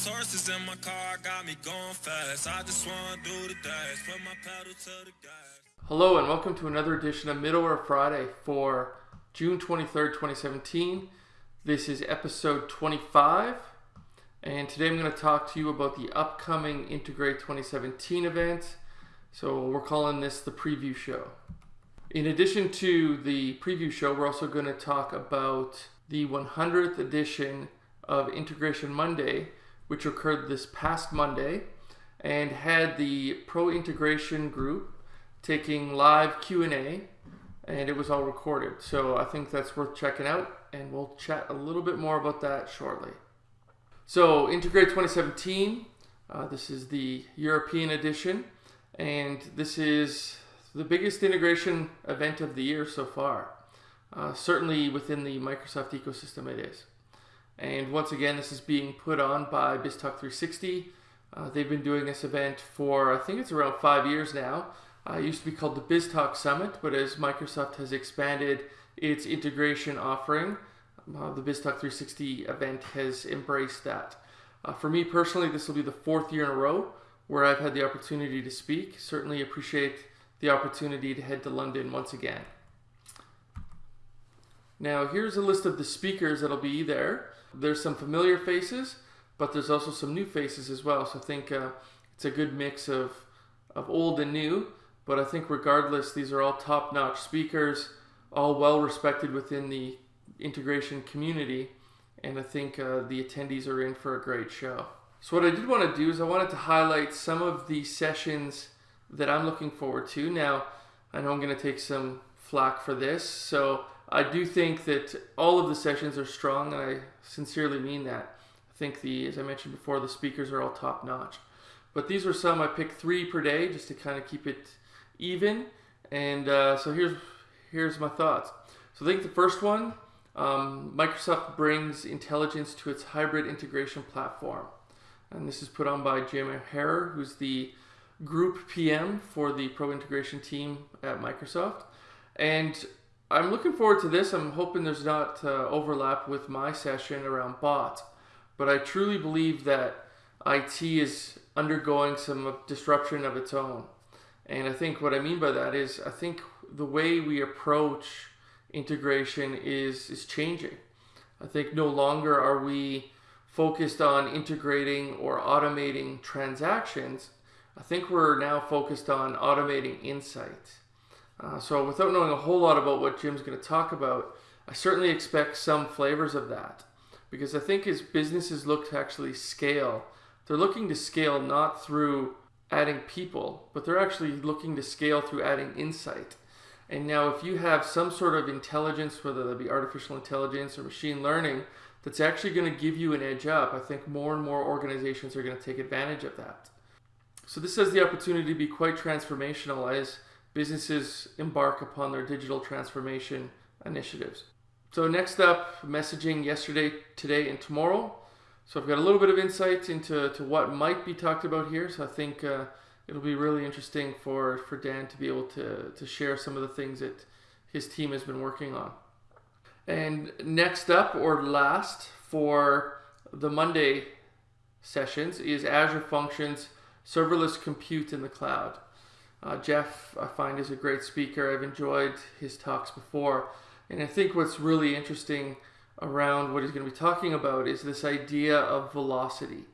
These horses in my car got me going fast. I just wanna do the dash, put my pedal to the gas. Hello and welcome to another edition of Middleware Friday for June 23rd, 2017. This is episode 25, and today I'm going to talk to you about the upcoming Integrate 2017 event. So we're calling this the preview show. In addition to the preview show, we're also going to talk about the 100th edition of Integration Monday, which occurred this past Monday, and had the Pro Integration group taking live Q&A, and it was all recorded. So I think that's worth checking out, and we'll chat a little bit more about that shortly. So Integrate 2017, uh, this is the European edition, and this is the biggest integration event of the year so far. Uh, certainly within the Microsoft ecosystem it is. And once again, this is being put on by BizTalk 360. Uh, they've been doing this event for, I think it's around five years now. Uh, it used to be called the BizTalk Summit, but as Microsoft has expanded its integration offering, uh, the BizTalk 360 event has embraced that. Uh, for me personally, this will be the fourth year in a row where I've had the opportunity to speak. Certainly appreciate the opportunity to head to London once again. Now, here's a list of the speakers that'll be there. There's some familiar faces, but there's also some new faces as well. So I think uh, it's a good mix of, of old and new. But I think regardless, these are all top-notch speakers, all well respected within the integration community. And I think uh, the attendees are in for a great show. So what I did want to do is I wanted to highlight some of the sessions that I'm looking forward to. Now, I know I'm going to take some flack for this, so I do think that all of the sessions are strong, and I sincerely mean that. I think the, as I mentioned before, the speakers are all top notch. But these are some I picked three per day just to kind of keep it even. And uh, so here's here's my thoughts. So I think the first one, um, Microsoft brings intelligence to its hybrid integration platform, and this is put on by Jim Harrer, who's the group PM for the Pro Integration team at Microsoft. And I'm looking forward to this. I'm hoping there's not uh, overlap with my session around bot, but I truly believe that IT is undergoing some disruption of its own. And I think what I mean by that is I think the way we approach integration is is changing. I think no longer are we focused on integrating or automating transactions. I think we're now focused on automating insight. Uh, so without knowing a whole lot about what Jim's going to talk about, I certainly expect some flavors of that. Because I think as businesses look to actually scale, they're looking to scale not through adding people, but they're actually looking to scale through adding insight. And now if you have some sort of intelligence, whether that be artificial intelligence or machine learning, that's actually going to give you an edge up, I think more and more organizations are going to take advantage of that. So this has the opportunity to be quite transformational as businesses embark upon their digital transformation initiatives. So next up, messaging yesterday, today, and tomorrow. So I've got a little bit of insight into to what might be talked about here. So I think uh, it'll be really interesting for, for Dan to be able to, to share some of the things that his team has been working on. And next up, or last, for the Monday sessions is Azure Functions Serverless Compute in the Cloud. Uh, Jeff, I find, is a great speaker. I've enjoyed his talks before. And I think what's really interesting around what he's going to be talking about is this idea of velocity.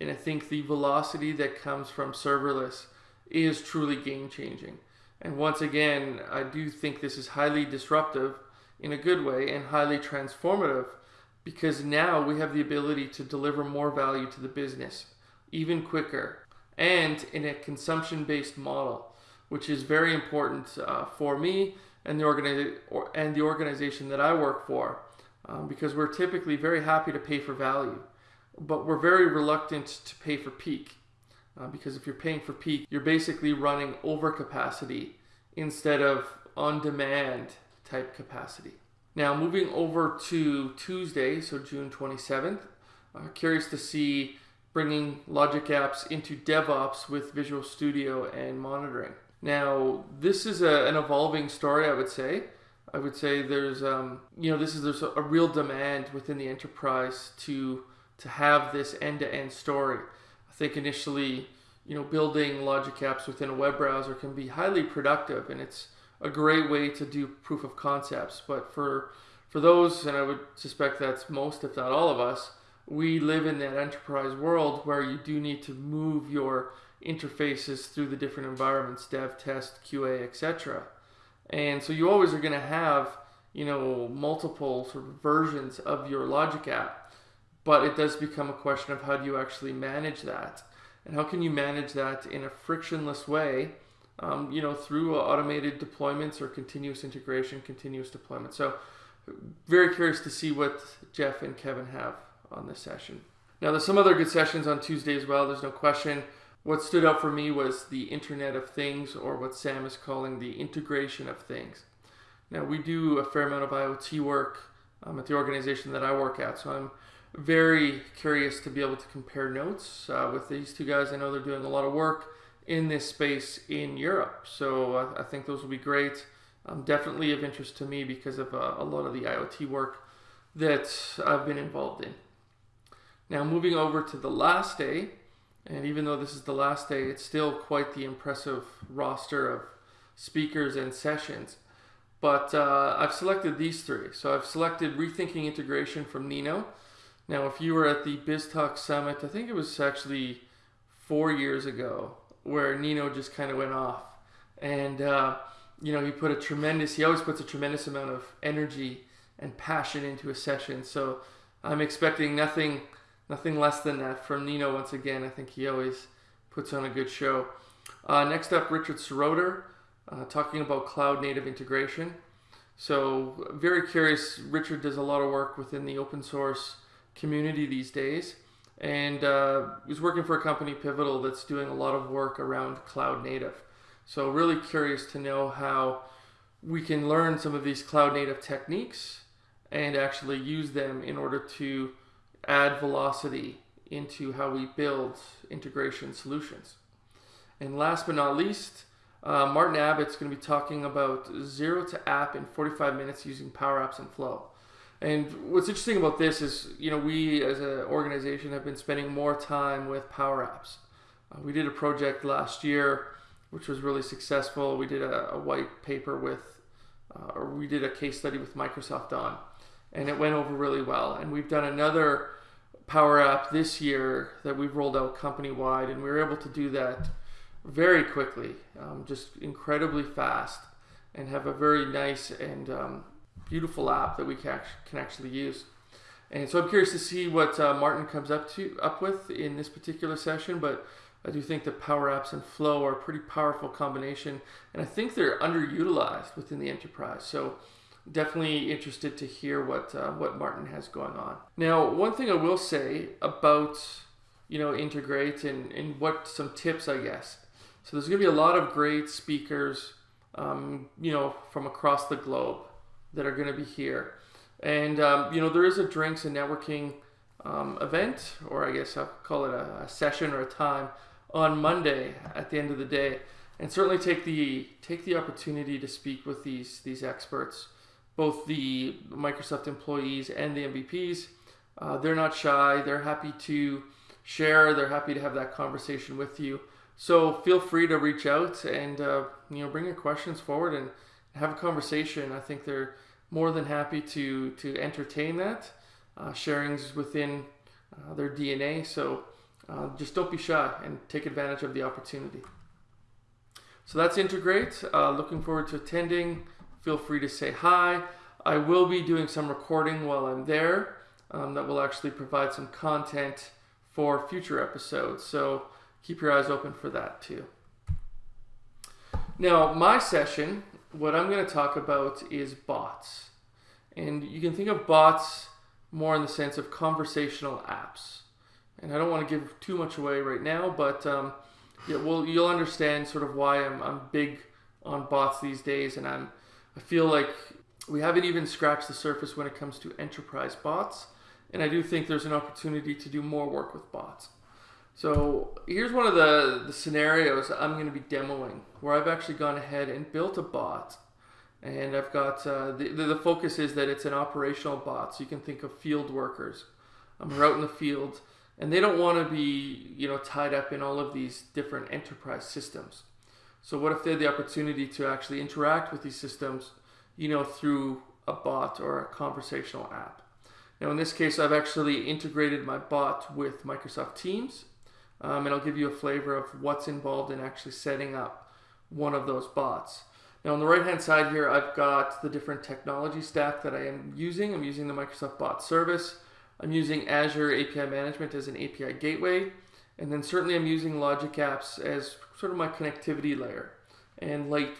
And I think the velocity that comes from serverless is truly game changing. And once again, I do think this is highly disruptive in a good way and highly transformative because now we have the ability to deliver more value to the business even quicker and in a consumption based model, which is very important uh, for me and the, organi- or, and the organization that I work for um, because we're typically very happy to pay for value, but we're very reluctant to pay for peak. Uh, because if you're paying for peak, you're basically running over capacity instead of on demand type capacity. Now, moving over to Tuesday, so June 27th, uh, curious to see bringing Logic Apps into DevOps with Visual Studio and monitoring. Now, this is a, an evolving story, I would say. I would say there's, um, you know, this is there's a, real demand within the enterprise to to have this end-to-end story. I think initially, you know, building logic apps within a web browser can be highly productive, and it's a great way to do proof of concepts. But for for those, and I would suspect that's most, if not all of us, we live in that enterprise world where you do need to move your interfaces through the different environments, dev, test, QA, etc. And so you always are going to have, you know, multiple sort of versions of your logic app, but it does become a question of how do you actually manage that, and how can you manage that in a frictionless way, um, you know, through automated deployments or continuous integration, continuous deployment. So very curious to see what Jeff and Kevin have on this session. Now, there's some other good sessions on Tuesday as well, there's no question. What stood out for me was the Internet of Things, or what Sam is calling the integration of things. Now, we do a fair amount of IoT work um, at the organization that I work at, so I'm very curious to be able to compare notes uh, with these two guys. I know they're doing a lot of work in this space in Europe, so uh, I think those will be great um, definitely of interest to me because of uh, a lot of the IoT work that I've been involved in. Now, moving over to the last day, and even though this is the last day, it's still quite the impressive roster of speakers and sessions. But uh, I've selected these three. So I've selected Rethinking Integration from Nino. Now, if you were at the BizTalk Summit, I think it was actually four years ago, where Nino just kind of went off. And uh, you know, he put a tremendous, he always puts a tremendous amount of energy and passion into a session. So I'm expecting nothing, nothing less than that from Nino once again. I think he always puts on a good show. Uh, next up, Richard Seroter, uh, talking about cloud native integration. So very curious. Richard does a lot of work within the open source community these days, and uh, he's working for a company, Pivotal, that's doing a lot of work around cloud native. So really curious to know how we can learn some of these cloud native techniques and actually use them in order to add velocity into how we build integration solutions. And last but not least, uh, Martin Abbott's going to be talking about zero to app in 45 minutes using Power Apps and Flow. And what's interesting about this is, you know, we as an organization have been spending more time with Power Apps. Uh, we did a project last year which was really successful. We did a, a white paper with, uh, or we did a case study with Microsoft on, and it went over really well. And we've done another Power App this year that we've rolled out company wide, and we were able to do that very quickly, um, just incredibly fast, and have a very nice and um, beautiful app that we can, can actually use. And so I'm curious to see what uh, Martin comes up to up with in this particular session, but I do think that Power Apps and Flow are a pretty powerful combination, and I think they're underutilized within the enterprise. So definitely interested to hear what uh, what Martin has going on. Now, one thing I will say about you know integrate and, and what some tips I guess. So there's going to be a lot of great speakers, um, you know, from across the globe that are going to be here, and um, you know there is a drinks and networking um, event, or I guess I'll call it a, a session or a time on Monday at the end of the day, and certainly take the take the opportunity to speak with these these experts, both the Microsoft employees and the MVPs. Uh, they're not shy. They're happy to share. They're happy to have that conversation with you. So feel free to reach out and uh, you know bring your questions forward and have a conversation. I think they're more than happy to to entertain that. Uh, sharings within uh, their DNA. So uh, just don't be shy and take advantage of the opportunity. So that's Integrate. Uh, looking forward to attending. Feel free to say hi. I will be doing some recording while I'm there um, that will actually provide some content for future episodes. So keep your eyes open for that too. Now, my session, what I'm going to talk about is bots. And you can think of bots more in the sense of conversational apps and I don't want to give too much away right now, but um, yeah, well, you'll understand sort of why I'm, I'm big on bots these days, and I'm I feel like we haven't even scratched the surface when it comes to enterprise bots, and I do think there's an opportunity to do more work with bots. So here's one of the, the scenarios I'm going to be demoing where I've actually gone ahead and built a bot. And I've got uh, the, the focus is that it's an operational bot, so you can think of field workers um, are out in the field and they don't want to be you know tied up in all of these different enterprise systems. So what if they had the opportunity to actually interact with these systems, you know, through a bot or a conversational app? Now in this case, I've actually integrated my bot with Microsoft Teams, um, and I'll give you a flavor of what's involved in actually setting up one of those bots. Now on the right hand side here, I've got the different technology stack that I am using. I'm using the Microsoft Bot Service. I'm using Azure API Management as an API gateway. And then certainly I'm using Logic Apps as sort of my connectivity layer and light,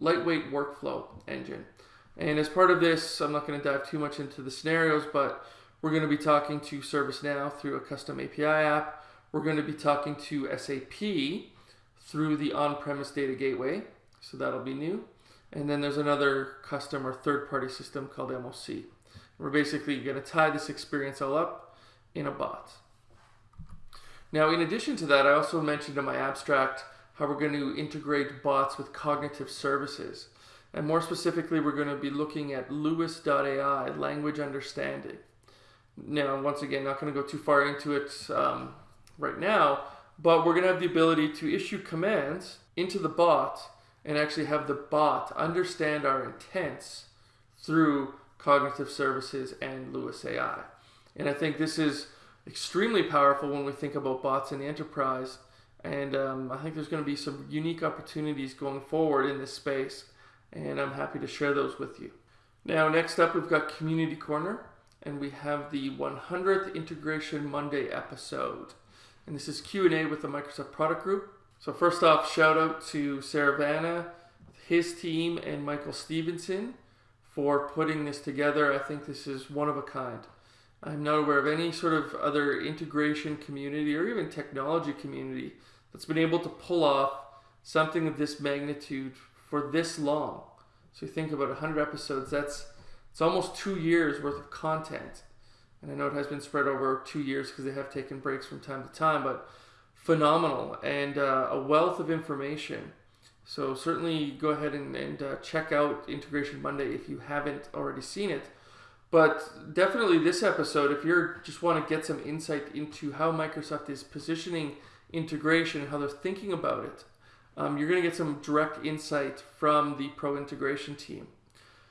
lightweight workflow engine. And as part of this, I'm not going to dive too much into the scenarios, but we're going to be talking to ServiceNow through a custom API app. We're going to be talking to SAP through the on-premise data gateway. So that'll be new. And then there's another custom or third-party system called MOC. We're basically going to tie this experience all up in a bot. Now, in addition to that, I also mentioned in my abstract how we're going to integrate bots with cognitive services. And more specifically, we're going to be looking at LUIS.ai, language understanding. Now, once again, not going to go too far into it um, right now, but we're going to have the ability to issue commands into the bot and actually have the bot understand our intents through cognitive services and LUIS AI. And I think this is extremely powerful when we think about bots in the enterprise. And um, I think there's going to be some unique opportunities going forward in this space. And I'm happy to share those with you. Now, next up, we've got Community Corner, and we have the 100th Integration Monday episode. And this is Q&A with the Microsoft Product Group. So first off, shout out to Saravana, his team, and Michael Stephenson for putting this together. I think this is one of a kind. I'm not aware of any sort of other integration community or even technology community that's been able to pull off something of this magnitude for this long. So you think about 100 episodes, that's it's almost two years worth of content. And I know it has been spread over two years because they have taken breaks from time to time, but phenomenal and uh, a wealth of information. So certainly go ahead and, and uh, check out Integration Monday if you haven't already seen it. But definitely this episode, if you just want to get some insight into how Microsoft is positioning integration and how they're thinking about it, um, you're going to get some direct insight from the Pro Integration team.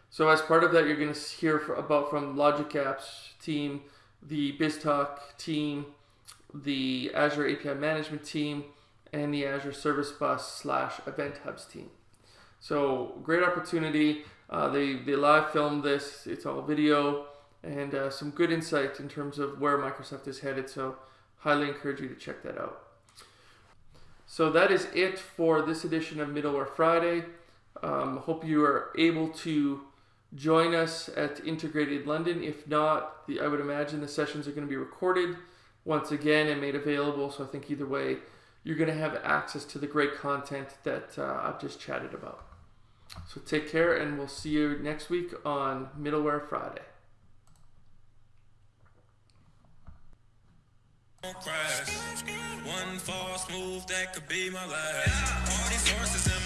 So as part of that, you're going to hear about from Logic Apps team, the BizTalk team, the Azure API Management team, and the Azure Service Bus slash Event Hubs team. So great opportunity. Uh, they, they live filmed this. It's all video and uh, some good insight in terms of where Microsoft is headed. So highly encourage you to check that out. So that is it for this edition of Middleware Friday. Um, hope you are able to join us at Integrated London. If not, the, I would imagine the sessions are going to be recorded once again and made available. So I think either way, you're going to have access to the great content that uh, I've just chatted about. So take care, and we'll see you next week on Middleware Friday. One false move that could be my last. All these horses in